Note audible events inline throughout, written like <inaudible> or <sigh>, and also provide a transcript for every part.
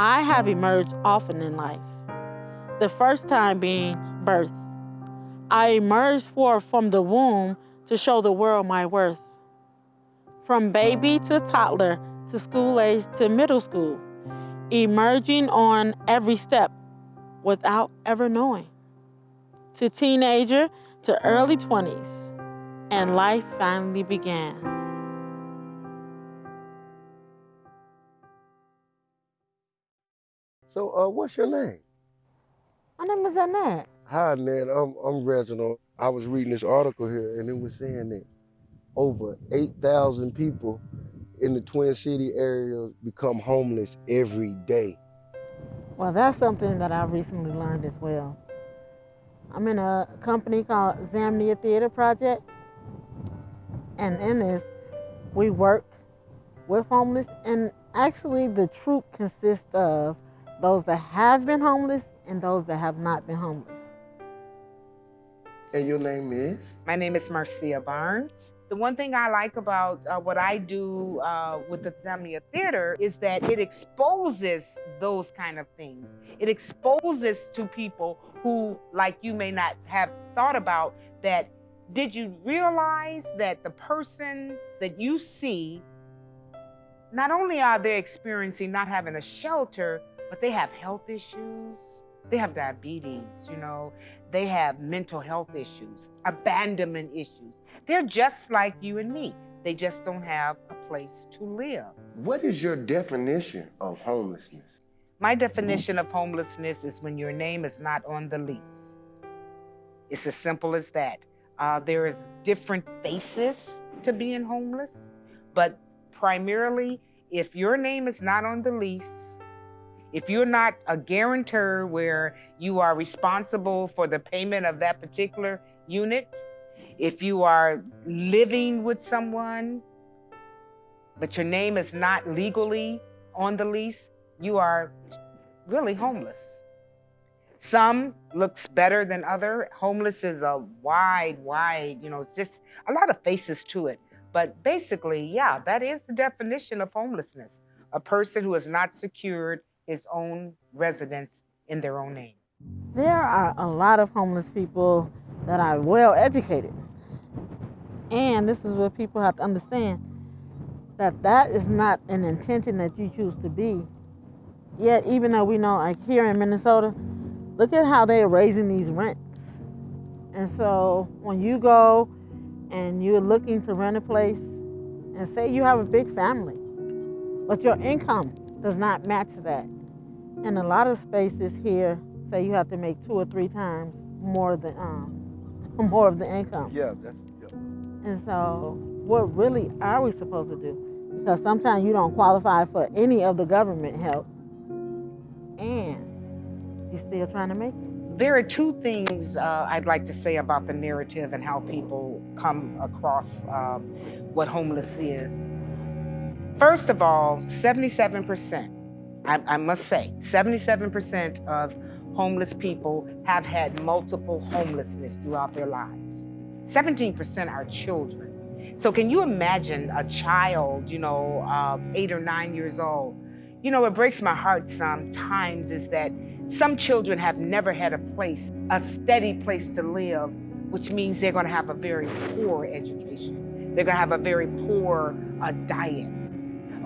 I have emerged often in life. The first time being birth. I emerged forth from the womb to show the world my worth. From baby to toddler to school age to middle school, emerging on every step without ever knowing. To teenager to early 20s, and life finally began. So, uh, what's your name? My name is Annette. Hi, Annette. I'm, I'm Reginald. I was reading this article here, and it was saying that over 8,000 people in the Twin City area become homeless every day. Well, that's something that I recently learned as well. I'm in a company called Zamnia Theater Project, and in this, we work with homeless, and actually, the troupe consists of those that have been homeless and those that have not been homeless. And your name is? My name is Marcia Barnes. The one thing I like about uh, what I do uh, with the Zamnia Theater is that it exposes those kind of things. It exposes to people who, like you, may not have thought about that. Did you realize that the person that you see, not only are they experiencing not having a shelter, but they have health issues, they have diabetes, you know, they have mental health issues, abandonment issues. They're just like you and me. They just don't have a place to live. What is your definition of homelessness? My definition of homelessness is when your name is not on the lease. It's as simple as that. Uh, there is different faces to being homeless, but primarily, if your name is not on the lease, if you're not a guarantor where you are responsible for the payment of that particular unit, if you are living with someone, but your name is not legally on the lease, you are really homeless. Some looks better than other. Homeless is a wide, wide, you know, it's just a lot of faces to it. But basically, yeah, that is the definition of homelessness. A person who is not secured his own residence in their own name. There are a lot of homeless people that are well educated. And this is what people have to understand that that is not an intention that you choose to be. Yet, even though we know, like here in Minnesota, look at how they're raising these rents. And so, when you go and you're looking to rent a place, and say you have a big family, but your income does not match that, in a lot of spaces here, say you have to make two or three times more than um, <laughs> more of the income. Yeah, that's yeah. And so, what really are we supposed to do? Because sometimes you don't qualify for any of the government help, and you're still trying to make it. There are two things uh, I'd like to say about the narrative and how people come across um, what homeless is. First of all, 77% I, I must say, 77% of homeless people have had multiple homelessness throughout their lives. 17% are children. So can you imagine a child, you know, uh, eight or nine years old? You know, it breaks my heart sometimes is that some children have never had a place, a steady place to live, which means they're gonna have a very poor education. They're gonna have a very poor uh, diet.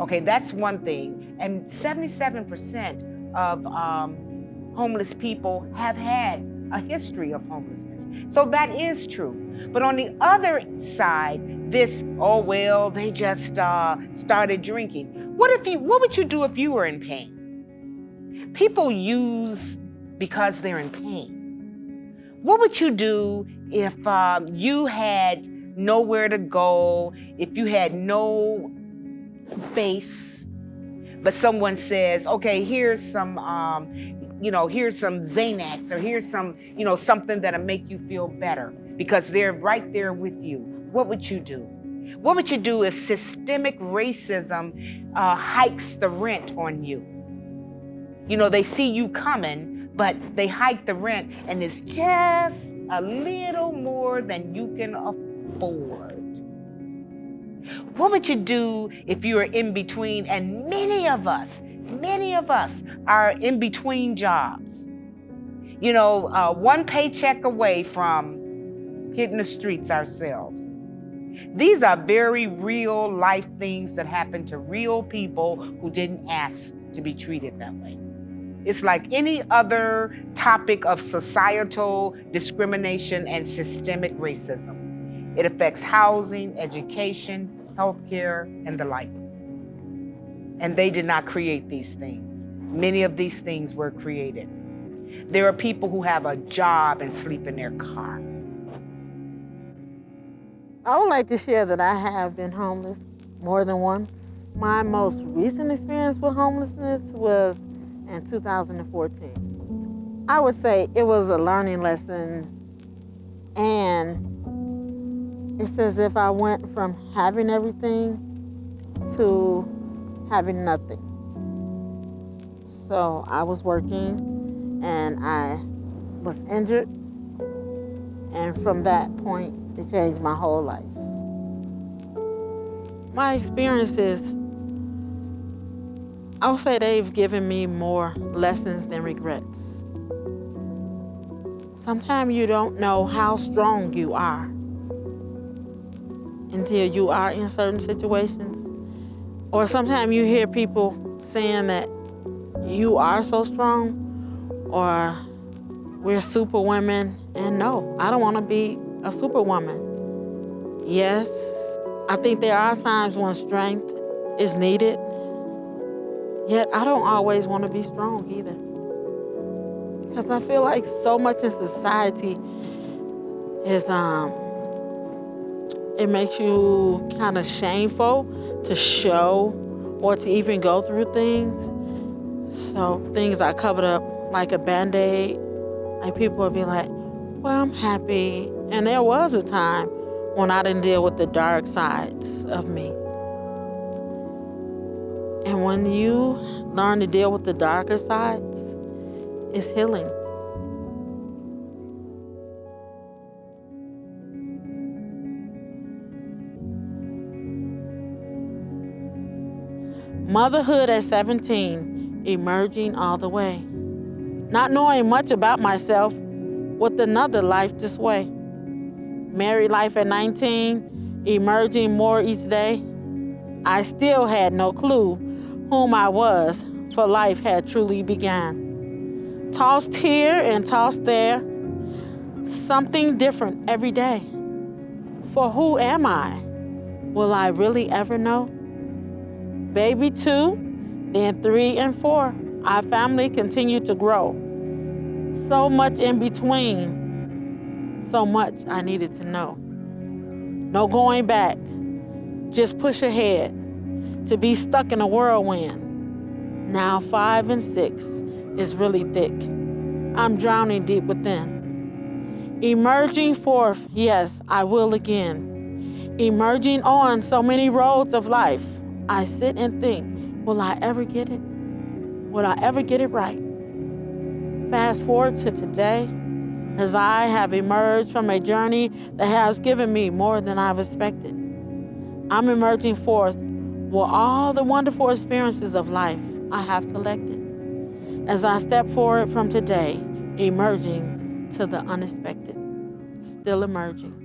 Okay, that's one thing. And 77% of um, homeless people have had a history of homelessness. So that is true. But on the other side, this, oh, well, they just uh, started drinking. What if you, what would you do if you were in pain? People use because they're in pain. What would you do if um, you had nowhere to go, if you had no base, but someone says, okay, here's some, um, you know, here's some Xanax or here's some, you know, something that'll make you feel better because they're right there with you. What would you do? What would you do if systemic racism uh, hikes the rent on you? You know, they see you coming, but they hike the rent and it's just a little more than you can afford. What would you do if you were in between? And many of us, Many of us are in between jobs. You know, uh, one paycheck away from hitting the streets ourselves. These are very real life things that happen to real people who didn't ask to be treated that way. It's like any other topic of societal discrimination and systemic racism. It affects housing, education, healthcare, and the like. And they did not create these things. Many of these things were created. There are people who have a job and sleep in their car. I would like to share that I have been homeless more than once. My most recent experience with homelessness was in 2014. I would say it was a learning lesson, and it's as if I went from having everything to having nothing. So I was working and I was injured, and from that point, it changed my whole life. My experiences, I would say they've given me more lessons than regrets. Sometimes you don't know how strong you are until you are in certain situations. Or sometimes you hear people saying that you are so strong or we're super women. And no, I don't want to be a superwoman. Yes, I think there are times when strength is needed, yet I don't always want to be strong either. Because I feel like so much in society is, um, it makes you kind of shameful to show or to even go through things. So things are covered up like a band-aid. Like people will be like, well, I'm happy. And there was a time when I didn't deal with the dark sides of me. And when you learn to deal with the darker sides, it's healing. Motherhood at 17, emerging all the way. Not knowing much about myself with another life this way. Married life at 19, emerging more each day. I still had no clue whom I was, for life had truly begun. Tossed here and tossed there, something different every day. For who am I? Will I really ever know? Baby two, then three and four. Our family continued to grow. So much in between. So much I needed to know. No going back. Just push ahead. To be stuck in a whirlwind. Now five and six is really thick. I'm drowning deep within. Emerging forth, yes, I will again. Emerging on so many roads of life. I sit and think, will I ever get it? Will I ever get it right? Fast forward to today, as I have emerged from a journey that has given me more than I've expected. I'm emerging forth with all the wonderful experiences of life I have collected. As I step forward from today, emerging to the unexpected, still emerging.